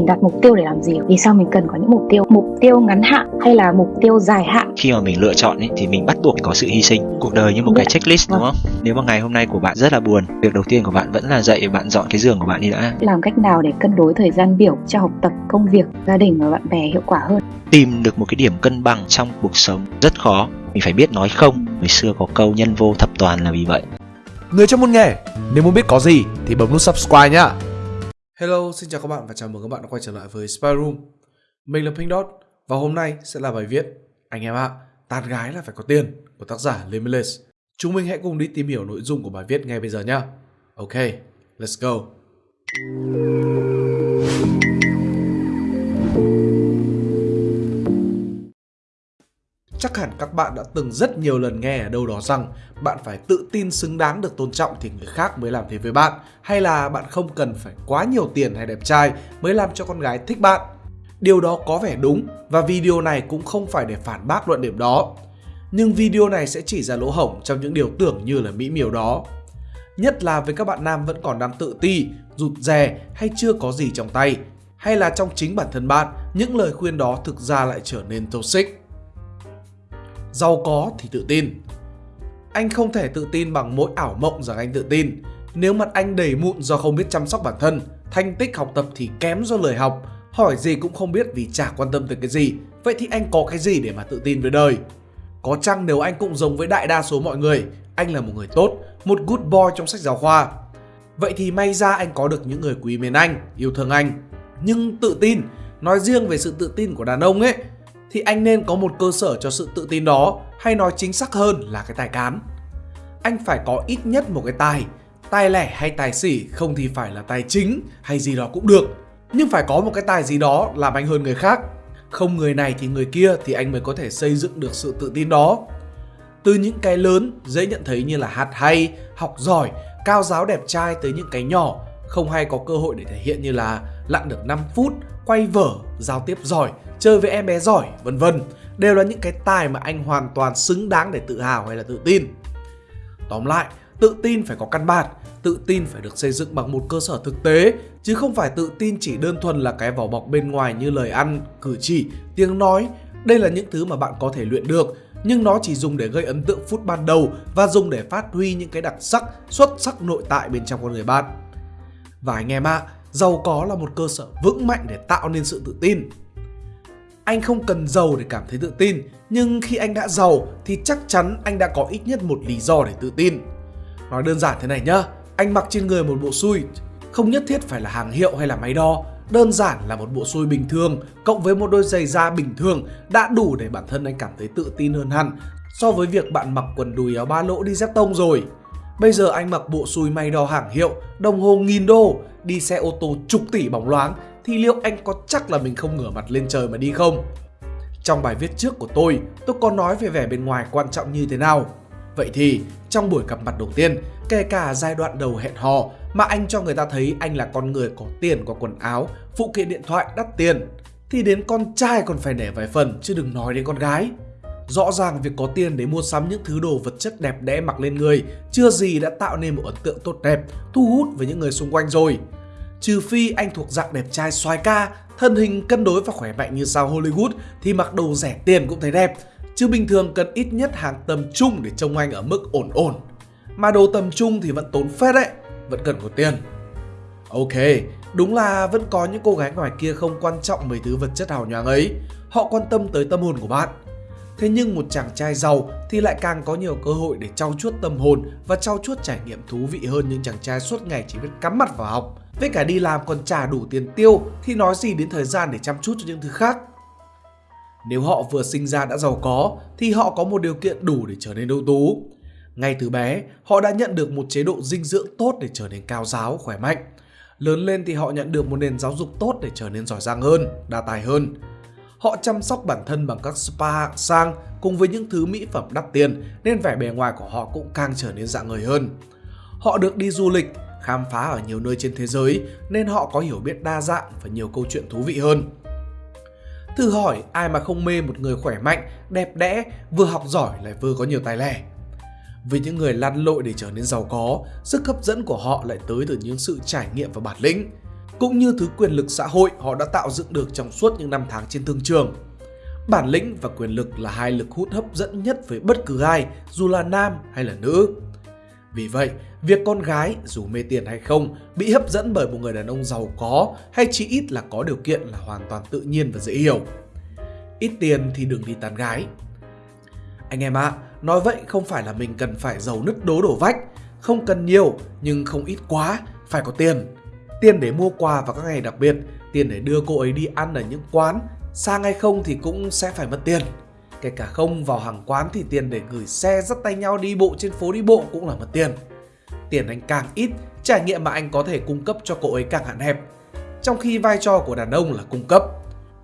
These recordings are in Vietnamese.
mình đặt mục tiêu để làm gì vì sao mình cần có những mục tiêu? Mục tiêu ngắn hạn hay là mục tiêu dài hạn? Khi mà mình lựa chọn ấy, thì mình bắt buộc phải có sự hy sinh. Cuộc đời như một cái checklist đúng không? Nếu mà ngày hôm nay của bạn rất là buồn việc đầu tiên của bạn vẫn là dậy bạn dọn cái giường của bạn đi đã. Làm cách nào để cân đối thời gian biểu cho học tập công việc gia đình và bạn bè hiệu quả hơn? Tìm được một cái điểm cân bằng trong cuộc sống rất khó. Mình phải biết nói không. Người xưa có câu nhân vô thập toàn là vì vậy. Người trong môn nghề, nếu muốn biết có gì thì bấm nút subscribe nhá. Hello, xin chào các bạn và chào mừng các bạn đã quay trở lại với Spy Room. Mình là Pink Dot và hôm nay sẽ là bài viết Anh em ạ, à, tán gái là phải có tiền của tác giả Limitless. Chúng mình hãy cùng đi tìm hiểu nội dung của bài viết ngay bây giờ nhé. Ok, let's go. Chắc hẳn các bạn đã từng rất nhiều lần nghe ở đâu đó rằng bạn phải tự tin xứng đáng được tôn trọng thì người khác mới làm thế với bạn hay là bạn không cần phải quá nhiều tiền hay đẹp trai mới làm cho con gái thích bạn. Điều đó có vẻ đúng và video này cũng không phải để phản bác luận điểm đó. Nhưng video này sẽ chỉ ra lỗ hổng trong những điều tưởng như là mỹ miều đó. Nhất là với các bạn nam vẫn còn đang tự ti, rụt rè hay chưa có gì trong tay hay là trong chính bản thân bạn những lời khuyên đó thực ra lại trở nên toxic giàu có thì tự tin. Anh không thể tự tin bằng mỗi ảo mộng rằng anh tự tin. Nếu mặt anh đầy mụn do không biết chăm sóc bản thân, thành tích học tập thì kém do lời học, hỏi gì cũng không biết vì chả quan tâm tới cái gì, vậy thì anh có cái gì để mà tự tin với đời? Có chăng nếu anh cũng giống với đại đa số mọi người, anh là một người tốt, một good boy trong sách giáo khoa. Vậy thì may ra anh có được những người quý mến anh, yêu thương anh. Nhưng tự tin, nói riêng về sự tự tin của đàn ông ấy, thì anh nên có một cơ sở cho sự tự tin đó hay nói chính xác hơn là cái tài cán. Anh phải có ít nhất một cái tài, tài lẻ hay tài xỉ không thì phải là tài chính hay gì đó cũng được. Nhưng phải có một cái tài gì đó làm anh hơn người khác. Không người này thì người kia thì anh mới có thể xây dựng được sự tự tin đó. Từ những cái lớn dễ nhận thấy như là hạt hay, học giỏi, cao giáo đẹp trai tới những cái nhỏ không hay có cơ hội để thể hiện như là lặn được 5 phút, quay vở, giao tiếp giỏi, chơi với em bé giỏi, vân vân đều là những cái tài mà anh hoàn toàn xứng đáng để tự hào hay là tự tin. Tóm lại, tự tin phải có căn bản, tự tin phải được xây dựng bằng một cơ sở thực tế, chứ không phải tự tin chỉ đơn thuần là cái vỏ bọc bên ngoài như lời ăn, cử chỉ, tiếng nói. Đây là những thứ mà bạn có thể luyện được, nhưng nó chỉ dùng để gây ấn tượng phút ban đầu và dùng để phát huy những cái đặc sắc, xuất sắc nội tại bên trong con người bạn. Và anh em ạ, à, giàu có là một cơ sở vững mạnh để tạo nên sự tự tin. Anh không cần giàu để cảm thấy tự tin, nhưng khi anh đã giàu thì chắc chắn anh đã có ít nhất một lý do để tự tin. Nói đơn giản thế này nhá, anh mặc trên người một bộ suit, không nhất thiết phải là hàng hiệu hay là máy đo, đơn giản là một bộ suit bình thường cộng với một đôi giày da bình thường đã đủ để bản thân anh cảm thấy tự tin hơn hẳn so với việc bạn mặc quần đùi áo ba lỗ đi dép tông rồi. Bây giờ anh mặc bộ xui may đo hàng hiệu, đồng hồ nghìn đô, đi xe ô tô chục tỷ bóng loáng thì liệu anh có chắc là mình không ngửa mặt lên trời mà đi không? Trong bài viết trước của tôi, tôi có nói về vẻ bên ngoài quan trọng như thế nào. Vậy thì, trong buổi gặp mặt đầu tiên, kể cả giai đoạn đầu hẹn hò mà anh cho người ta thấy anh là con người có tiền có quần áo, phụ kiện điện thoại đắt tiền, thì đến con trai còn phải nể vài phần chứ đừng nói đến con gái. Rõ ràng việc có tiền để mua sắm những thứ đồ vật chất đẹp đẽ mặc lên người chưa gì đã tạo nên một ấn tượng tốt đẹp, thu hút với những người xung quanh rồi. Trừ phi anh thuộc dạng đẹp trai xoái ca, thân hình cân đối và khỏe mạnh như sao Hollywood thì mặc đồ rẻ tiền cũng thấy đẹp. Chứ bình thường cần ít nhất hàng tầm trung để trông anh ở mức ổn ổn. Mà đồ tầm trung thì vẫn tốn phết đấy, vẫn cần có tiền. Ok, đúng là vẫn có những cô gái ngoài kia không quan trọng mấy thứ vật chất hào nhoáng ấy. Họ quan tâm tới tâm hồn của bạn. Thế nhưng một chàng trai giàu thì lại càng có nhiều cơ hội để trau chuốt tâm hồn và trau chuốt trải nghiệm thú vị hơn những chàng trai suốt ngày chỉ biết cắm mặt vào học. Với cả đi làm còn trả đủ tiền tiêu thì nói gì đến thời gian để chăm chút cho những thứ khác. Nếu họ vừa sinh ra đã giàu có thì họ có một điều kiện đủ để trở nên ưu tú. Ngay từ bé, họ đã nhận được một chế độ dinh dưỡng tốt để trở nên cao giáo, khỏe mạnh. Lớn lên thì họ nhận được một nền giáo dục tốt để trở nên giỏi giang hơn, đa tài hơn. Họ chăm sóc bản thân bằng các spa hạng sang cùng với những thứ mỹ phẩm đắt tiền nên vẻ bề ngoài của họ cũng càng trở nên dạng người hơn. Họ được đi du lịch, khám phá ở nhiều nơi trên thế giới nên họ có hiểu biết đa dạng và nhiều câu chuyện thú vị hơn. Thử hỏi ai mà không mê một người khỏe mạnh, đẹp đẽ, vừa học giỏi lại vừa có nhiều tài lẻ. Với những người lăn lội để trở nên giàu có, sức hấp dẫn của họ lại tới từ những sự trải nghiệm và bản lĩnh. cũng như thứ quyền lực xã hội họ đã tạo dựng được trong suốt những năm tháng trên thương trường. Bản lĩnh và quyền lực là hai lực hút hấp dẫn nhất với bất cứ ai, dù là nam hay là nữ. Vì vậy, việc con gái dù mê tiền hay không bị hấp dẫn bởi một người đàn ông giàu có hay chỉ ít là có điều kiện là hoàn toàn tự nhiên và dễ hiểu. Ít tiền thì đừng đi tán gái. Anh em ạ, à, nói vậy không phải là mình cần phải giàu nứt đố đổ vách, không cần nhiều nhưng không ít quá, phải có tiền. Tiền để mua quà vào các ngày đặc biệt, tiền để đưa cô ấy đi ăn ở những quán, sang hay không thì cũng sẽ phải mất tiền. Kể cả không vào hàng quán thì tiền để gửi xe dắt tay nhau đi bộ trên phố đi bộ cũng là mất tiền. Tiền anh càng ít, trải nghiệm mà anh có thể cung cấp cho cô ấy càng hạn hẹp. Trong khi vai trò của đàn ông là cung cấp.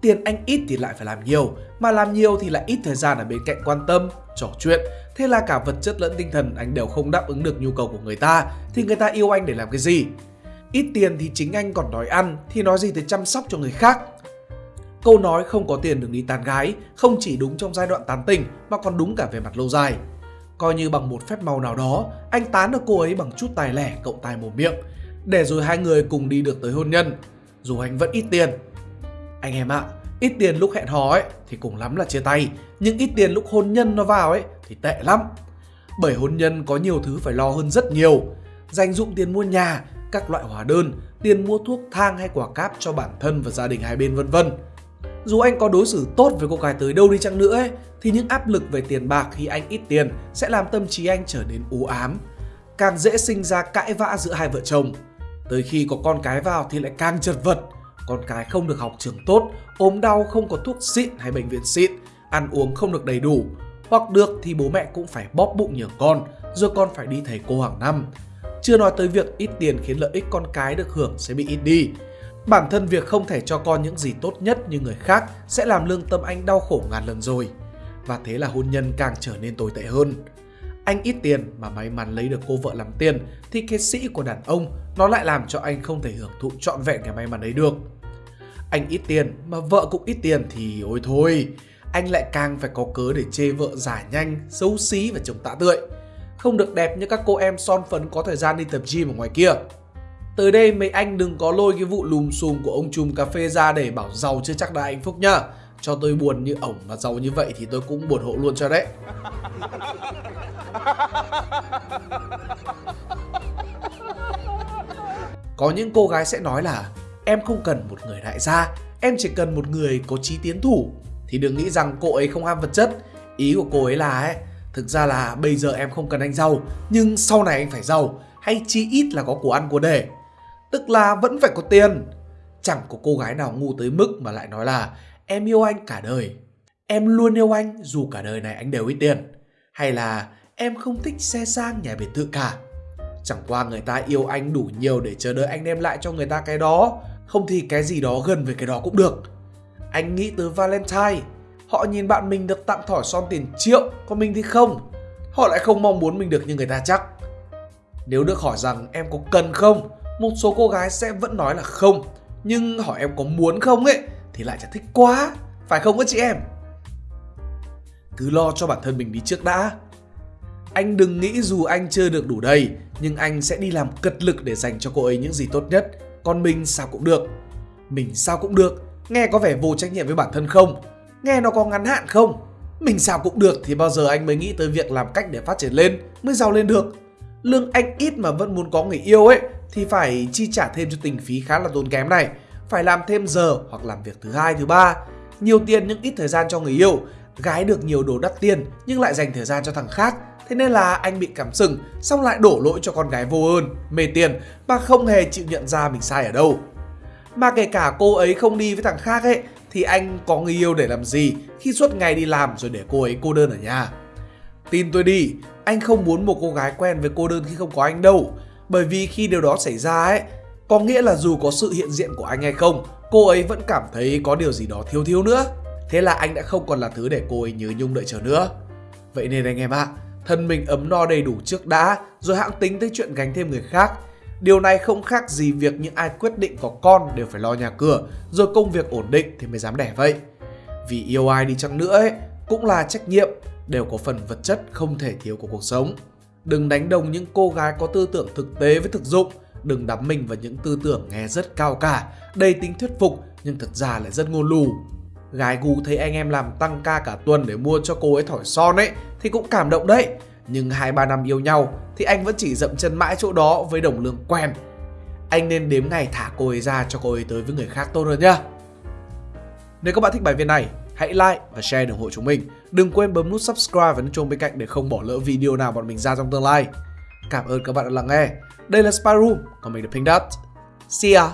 Tiền anh ít thì lại phải làm nhiều, mà làm nhiều thì lại ít thời gian ở bên cạnh quan tâm, trò chuyện. Thế là cả vật chất lẫn tinh thần anh đều không đáp ứng được nhu cầu của người ta, thì người ta yêu anh để làm cái gì? Ít tiền thì chính anh còn đói ăn, thì nói gì tới chăm sóc cho người khác. Câu nói không có tiền đừng đi tán gái không chỉ đúng trong giai đoạn tán tình mà còn đúng cả về mặt lâu dài. Coi như bằng một phép màu nào đó, anh tán được cô ấy bằng chút tài lẻ cộng tài mồm miệng, để rồi hai người cùng đi được tới hôn nhân, dù anh vẫn ít tiền. Anh em ạ, à, ít tiền lúc hẹn hò ấy thì cùng lắm là chia tay, nhưng ít tiền lúc hôn nhân nó vào ấy thì tệ lắm. Bởi hôn nhân có nhiều thứ phải lo hơn rất nhiều, dành dụng tiền mua nhà, các loại hóa đơn, tiền mua thuốc thang hay quả cáp cho bản thân và gia đình hai bên vân vân. Dù anh có đối xử tốt với cô gái tới đâu đi chăng nữa ấy, thì những áp lực về tiền bạc khi anh ít tiền sẽ làm tâm trí anh trở nên u ám. Càng dễ sinh ra cãi vã giữa hai vợ chồng. Tới khi có con cái vào thì lại càng chật vật. Con cái không được học trường tốt, ốm đau không có thuốc xịn hay bệnh viện xịn, ăn uống không được đầy đủ. Hoặc được thì bố mẹ cũng phải bóp bụng nhờ con, rồi con phải đi thầy cô hàng năm. Chưa nói tới việc ít tiền khiến lợi ích con cái được hưởng sẽ bị ít đi Bản thân việc không thể cho con những gì tốt nhất như người khác sẽ làm lương tâm anh đau khổ ngàn lần rồi. Và thế là hôn nhân càng trở nên tồi tệ hơn. Anh ít tiền mà may mắn lấy được cô vợ làm tiền thì cái sĩ của đàn ông nó lại làm cho anh không thể hưởng thụ trọn vẹn cái may mắn ấy được. Anh ít tiền mà vợ cũng ít tiền thì ôi thôi, anh lại càng phải có cớ để chê vợ giả nhanh, xấu xí và chồng tạ tươi. Không được đẹp như các cô em son phấn có thời gian đi tập gym ở ngoài kia. Tới đây mấy anh đừng có lôi cái vụ lùm xùm của ông chùm cà phê ra để bảo giàu chưa chắc đã hạnh phúc nhá. Cho tôi buồn như ổng mà giàu như vậy thì tôi cũng buồn hộ luôn cho đấy. Có những cô gái sẽ nói là em không cần một người đại gia, em chỉ cần một người có trí tiến thủ. Thì đừng nghĩ rằng cô ấy không ham vật chất. Ý của cô ấy là ấy, thực ra là bây giờ em không cần anh giàu, nhưng sau này anh phải giàu, hay chi ít là có của ăn của để Tức là vẫn phải có tiền. Chẳng có cô gái nào ngu tới mức mà lại nói là em yêu anh cả đời. Em luôn yêu anh dù cả đời này anh đều ít tiền. Hay là em không thích xe sang nhà biệt thự cả. Chẳng qua người ta yêu anh đủ nhiều để chờ đợi anh đem lại cho người ta cái đó. Không thì cái gì đó gần với cái đó cũng được. Anh nghĩ tới Valentine. Họ nhìn bạn mình được tặng thỏi son tiền triệu, còn mình thì không. Họ lại không mong muốn mình được như người ta chắc. Nếu được hỏi rằng em có cần không một số cô gái sẽ vẫn nói là không, nhưng hỏi em có muốn không ấy, thì lại chả thích quá. Phải không các chị em? Cứ lo cho bản thân mình đi trước đã. Anh đừng nghĩ dù anh chưa được đủ đầy, nhưng anh sẽ đi làm cật lực để dành cho cô ấy những gì tốt nhất. Còn mình sao cũng được. Mình sao cũng được. Nghe có vẻ vô trách nhiệm với bản thân không? Nghe nó có ngắn hạn không? Mình sao cũng được thì bao giờ anh mới nghĩ tới việc làm cách để phát triển lên, mới giàu lên được? Lương anh ít mà vẫn muốn có người yêu ấy thì phải chi trả thêm cho tình phí khá là tốn kém này. Phải làm thêm giờ hoặc làm việc thứ hai, thứ ba. Nhiều tiền nhưng ít thời gian cho người yêu. Gái được nhiều đồ đắt tiền nhưng lại dành thời gian cho thằng khác. Thế nên là anh bị cảm sừng, xong lại đổ lỗi cho con gái vô ơn, mê tiền mà không hề chịu nhận ra mình sai ở đâu. Mà kể cả cô ấy không đi với thằng khác ấy thì anh có người yêu để làm gì khi suốt ngày đi làm rồi để cô ấy cô đơn ở nhà. Tin tôi đi, anh không muốn một cô gái quen với cô đơn khi không có anh đâu. Bởi vì khi điều đó xảy ra ấy, có nghĩa là dù có sự hiện diện của anh hay không, cô ấy vẫn cảm thấy có điều gì đó thiếu thiếu nữa. Thế là anh đã không còn là thứ để cô ấy nhớ nhung đợi chờ nữa. Vậy nên anh em ạ, à, thân mình ấm no đầy đủ trước đã, rồi hãng tính tới chuyện gánh thêm người khác. Điều này không khác gì việc những ai quyết định có con đều phải lo nhà cửa, rồi công việc ổn định thì mới dám đẻ vậy. Vì yêu ai đi chăng nữa ấy, cũng là trách nhiệm, đều có phần vật chất không thể thiếu của cuộc sống. Đừng đánh đồng những cô gái có tư tưởng thực tế với thực dụng Đừng đắm mình vào những tư tưởng nghe rất cao cả, đầy tính thuyết phục nhưng thật ra lại rất ngô lù. Gái gu thấy anh em làm tăng ca cả tuần để mua cho cô ấy thỏi son ấy thì cũng cảm động đấy. Nhưng 2-3 năm yêu nhau thì anh vẫn chỉ dậm chân mãi chỗ đó với đồng lương quen. Anh nên đếm ngày thả cô ấy ra cho cô ấy tới với người khác tốt hơn nhá. Nếu các bạn thích bài viết này, hãy like và share ủng hộ chúng mình. Đừng quên bấm nút subscribe và nút chuông bên cạnh để không bỏ lỡ video nào bọn mình ra trong tương lai. Cảm ơn các bạn đã lắng nghe. Đây là Spy Room, còn mình là Pink Dot. See ya!